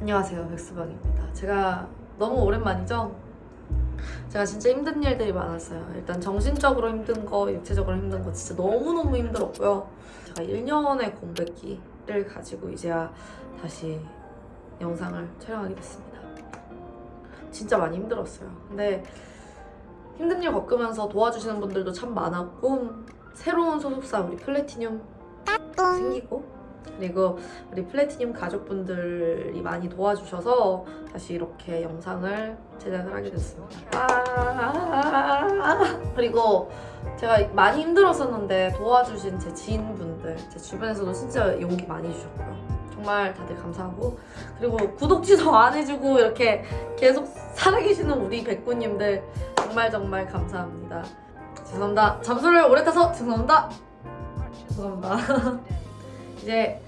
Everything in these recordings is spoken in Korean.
안녕하세요 백수방입니다. 제가 너무 오랜만이죠? 제가 진짜 힘든 일들이 많았어요. 일단 정신적으로 힘든 거 육체적으로 힘든 거 진짜 너무너무 힘들었고요. 제가 1년의 공백기를 가지고 이제야 다시 영상을 촬영하게 됐습니다. 진짜 많이 힘들었어요. 근데 힘든 일 겪으면서 도와주시는 분들도 참 많았고 새로운 소속사 우리 플래티늄 생기고 그리고 우리 플래티늄 가족분들이 많이 도와주셔서 다시 이렇게 영상을 제작을 하게 됐습니다. 아~ 그리고 제가 많이 힘들었었는데 도와주신 제 지인분들, 제 주변에서도 진짜 용기 많이 주셨고요. 정말 다들 감사하고 그리고 구독 취소 안 해주고 이렇게 계속 살아계시는 우리 백구님들 정말 정말 감사합니다. 죄송합니다. 잠수를 오래 타서 죄송합니다. 죄송합니다. 이제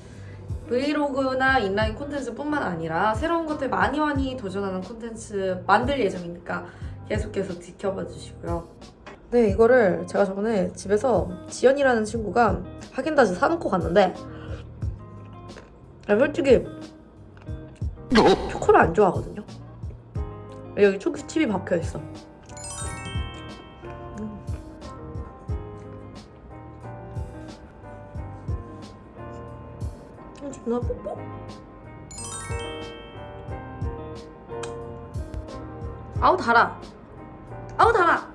브이로그나 인라인 콘텐츠 뿐만 아니라 새로운 것들 많이 많이 도전하는 콘텐츠 만들 예정이니까 계속 계속 지켜봐 주시고요. 네, 이거를 제가 저번에 집에서 지연이라는 친구가 하긴다즈 사놓고 갔는데 아, 솔직히 초코를 안 좋아하거든요. 여기 초코칩이 박혀있어. 존나 뽀뽀? 아우 달아 아우 달아